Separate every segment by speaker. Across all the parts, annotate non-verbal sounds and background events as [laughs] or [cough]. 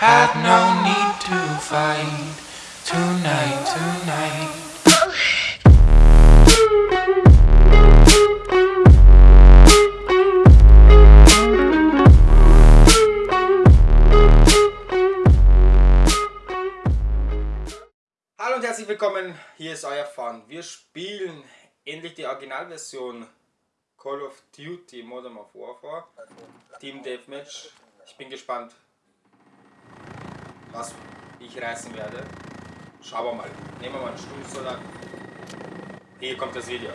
Speaker 1: Had no need to fight tonight, tonight.
Speaker 2: Hallo und herzlich willkommen, hier ist euer Fun. Wir spielen endlich die Originalversion Call of Duty Modern Warfare Team Deathmatch. Ich bin gespannt, was ich reißen werde. Schauen wir mal. Nehmen wir mal eine Stunde so lang. Hier kommt das Video.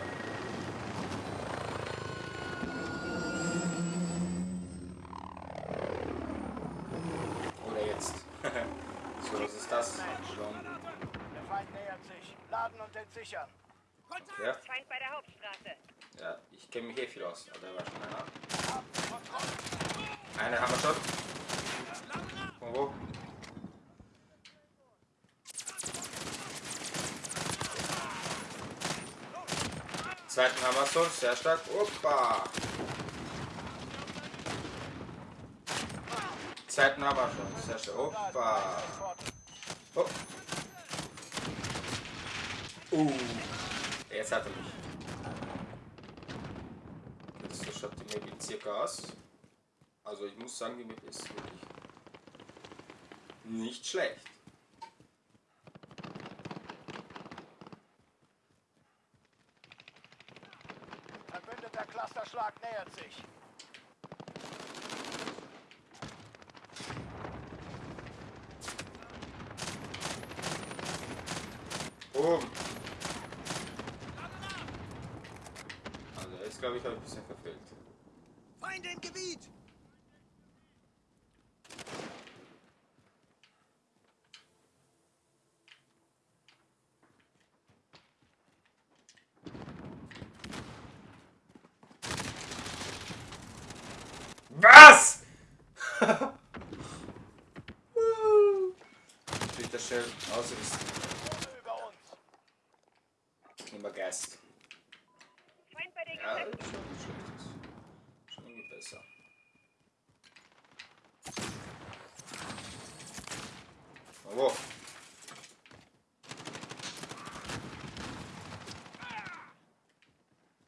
Speaker 2: Oder jetzt. [laughs] so, was ist das? Schon.
Speaker 3: Der Feind nähert sich. Laden und entsichern.
Speaker 2: Ja,
Speaker 4: Feind bei der Hauptstraße.
Speaker 2: ja, ich kenne mich eh viel aus. Oder war schon einer? Eine haben wir schon. Von wo? Zweiten haben wir schon, sehr stark. Opa! Zweiten schon, sehr stark. Opa! Oh. Uh, jetzt hat er mich. Jetzt so schaut die Map circa aus. Also ich muss sagen, die Map ist wirklich nicht schlecht.
Speaker 3: Verbündeter Clusterschlag nähert sich.
Speaker 2: Boom. Also jetzt glaube ich habe ich ein bisschen verfehlt.
Speaker 3: Feind im Gebiet!
Speaker 2: Was? Ich will das schnell ausrüsten.
Speaker 3: Drohne über uns.
Speaker 2: Immer Geist.
Speaker 4: Feind bei den
Speaker 2: Ja,
Speaker 4: Geschäften.
Speaker 2: schon nicht schlecht. Schon irgendwie besser. Wo?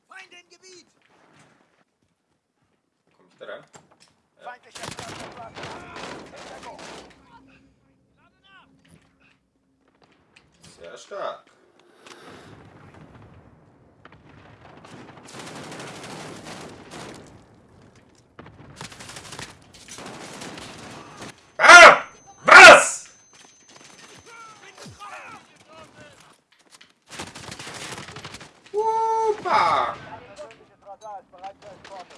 Speaker 3: Feind im Gebiet!
Speaker 2: Komm ich da rein?
Speaker 3: Feindlicher Clusterschlag. Hintergrund.
Speaker 2: Sehr stark. Ah! Was? Upa!
Speaker 3: Persönliches Radar ist bereit für Eskorte.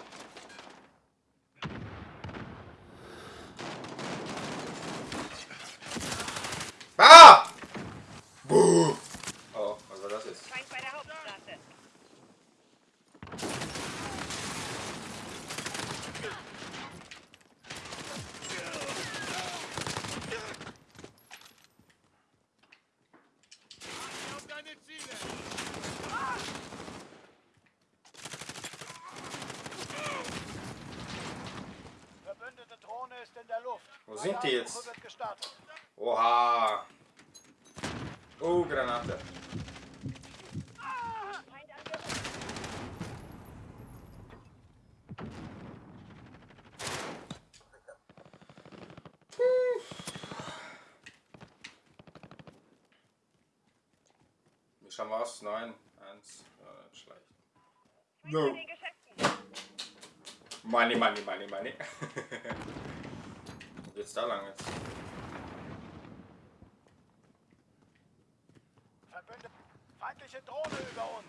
Speaker 2: Ah! Buh! Oh, was war das jetzt?
Speaker 4: Feind bei der Hauptstraße.
Speaker 3: Verbündete Drohne ist in der Luft.
Speaker 2: Wo sind die jetzt? Oha! Oh, Granate. Wie schauen wir aus? 9, 1, ja, schlecht. No. Money, money, money, money. [laughs] Geht's da lang jetzt?
Speaker 3: Verbündete. Feindliche Drohne über uns.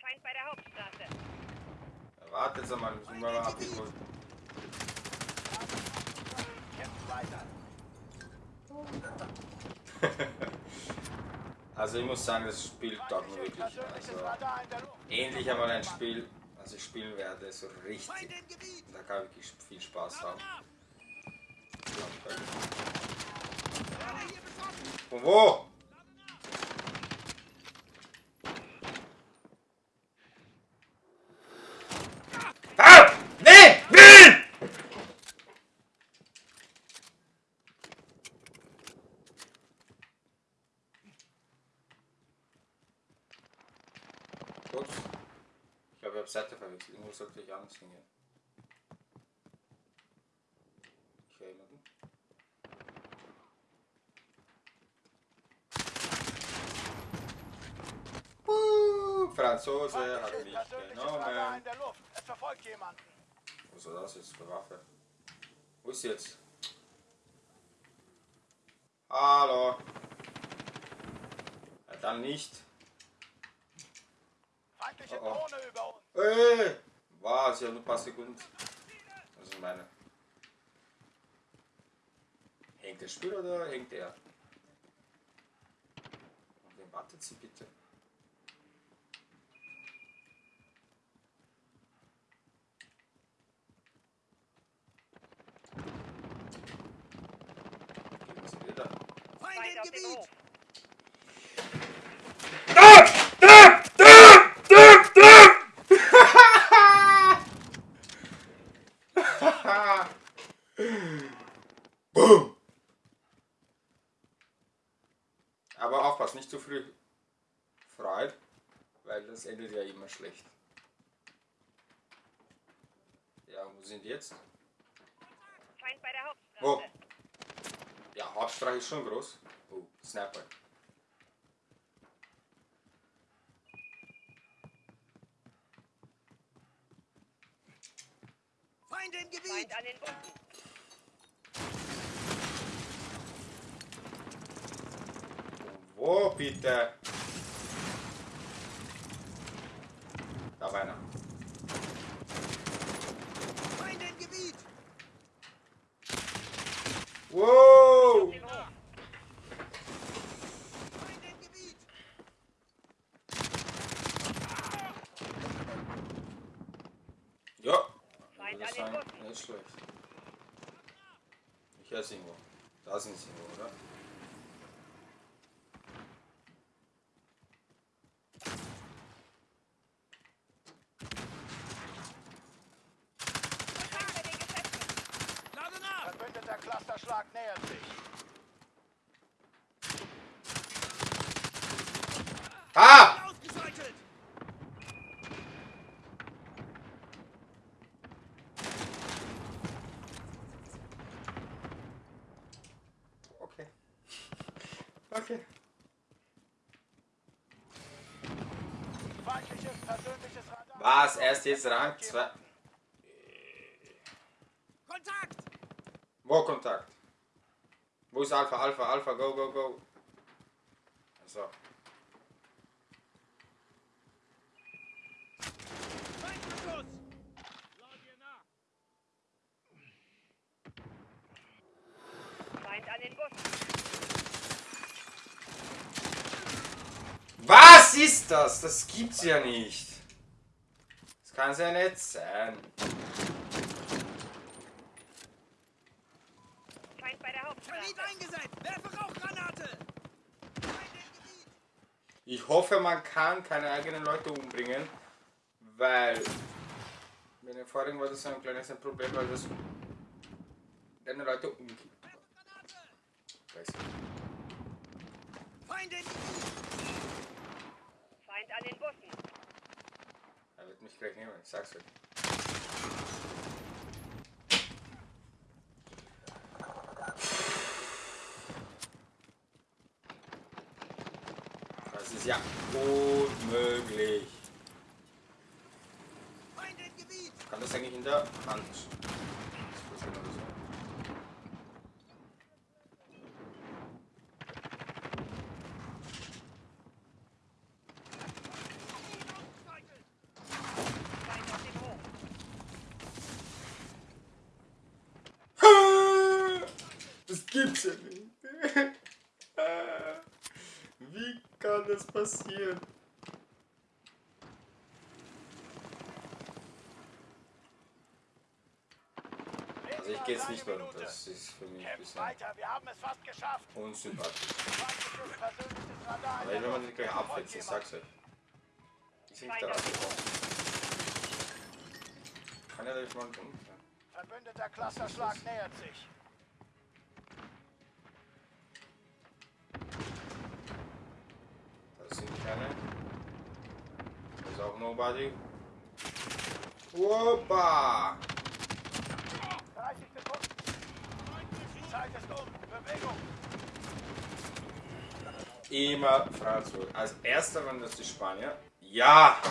Speaker 4: Feind bei der Hauptstraße.
Speaker 2: Warte jetzt einmal, müssen wir mal abholen.
Speaker 3: Kämpft weiter. [laughs]
Speaker 2: Also ich muss sagen, das Spiel taugt mir wirklich. Also endlich einmal ein Spiel, also ich spielen werde so richtig. Da kann wirklich viel Spaß haben. Von wo? Oops. Nee! Nee! Ups. Ich glaube, ich habe Seite verwechselt. Irgendwo sollte ich anders hingehen. Ich höre jemanden. Uh, Franzose habe
Speaker 3: Feindliches
Speaker 2: ich
Speaker 3: persönliches Radar
Speaker 2: genommen.
Speaker 3: in der Luft. Es verfolgt jemanden.
Speaker 2: Was ist das jetzt für Waffe? Wo ist jetzt? Hallo. Ja, dann nicht.
Speaker 3: Feindliche
Speaker 2: Oh, oh.
Speaker 3: Drohne über uns.
Speaker 2: Hey! Was? Ja, nur ein paar Sekunden. Das ist meine. Hängt der Spiel oder hängt er? Wen wartet sie bitte? Geben sie wieder.
Speaker 4: Feind auf dem Hof.
Speaker 2: Boom! Aber aufpassen, nicht zu früh freut, weil das endet ja immer schlecht. Ja, wo sind die jetzt?
Speaker 4: Feind bei der Hauptstraße.
Speaker 2: Wo? Ja, Hauptstraße ist schon groß. Oh, Sniper.
Speaker 5: Feinde im Gebiet!
Speaker 4: Feind an den Bussen.
Speaker 2: Wo bitte? War einer.
Speaker 5: Feinde im Gebiet!
Speaker 2: Wow!
Speaker 4: Dem Hof.
Speaker 5: Feinde im Gebiet!
Speaker 2: Ja.
Speaker 4: Bussen.
Speaker 2: nicht schlecht. Ich sie irgendwo. Da sind sie irgendwo, oder?
Speaker 4: Feind bei den Geschäften.
Speaker 5: Lade nach!
Speaker 3: Clusterschlag nähert sich.
Speaker 2: Ah! Okay. Okay.
Speaker 3: Feindliches persönliches Radar.
Speaker 2: Was? Erst jetzt Rang 2. Wo Kontakt? Wo ist Alpha? Alpha, Alpha, go, go, go. So. Was ist das? Das gibt's ja nicht. Das kann ja nicht sein.
Speaker 5: Eingesetzt! Werfe Rauchgranate!
Speaker 2: Ich hoffe, man kann keine eigenen Leute umbringen, weil bei den vorigen war das ein kleines Problem, weil das deine Leute umkippt. Ich.
Speaker 5: Feinde!
Speaker 4: Feind an den Bussen.
Speaker 2: Er wird mich gleich nehmen, ich sag's euch. Das ist ja unmöglich. Kann das eigentlich in der Hand? Das ist genau so.
Speaker 5: Ausgeschaltet!
Speaker 4: Feind auf dem Hof.
Speaker 2: Das gibt's ja nicht. Wie kann das passieren? Also ich gehe jetzt nicht mehr runter. Das ist für mich ein bisschen
Speaker 3: weiter, wir haben es fast geschafft.
Speaker 2: unsympathisch.
Speaker 3: Der
Speaker 2: wenn man die gleich
Speaker 3: verfolgt
Speaker 2: ich sag's euch. Die sind
Speaker 4: Feind
Speaker 2: da.
Speaker 4: Hof.
Speaker 2: Kann ja durch mal tun.
Speaker 3: Verbündeter Clusterschlag nähert sich.
Speaker 2: Nobody. Opa!
Speaker 3: 30 Sekunden. Die Zeit ist um. Bewegung.
Speaker 2: Immer Franzose. Als erster waren das die Spanier. Ja!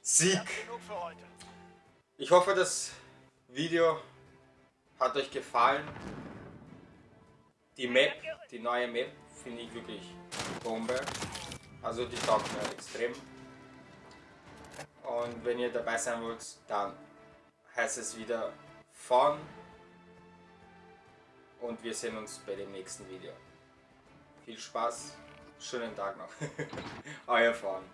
Speaker 2: Sieg. Ich hoffe, das Video hat euch gefallen. Die Map, die neue Map, finde ich wirklich Bombe. Also die taugt mir extrem. Und wenn ihr dabei sein wollt, dann heißt es wieder von. Und wir sehen uns bei dem nächsten Video. Viel Spaß, schönen Tag noch. [laughs] Euer Fahren.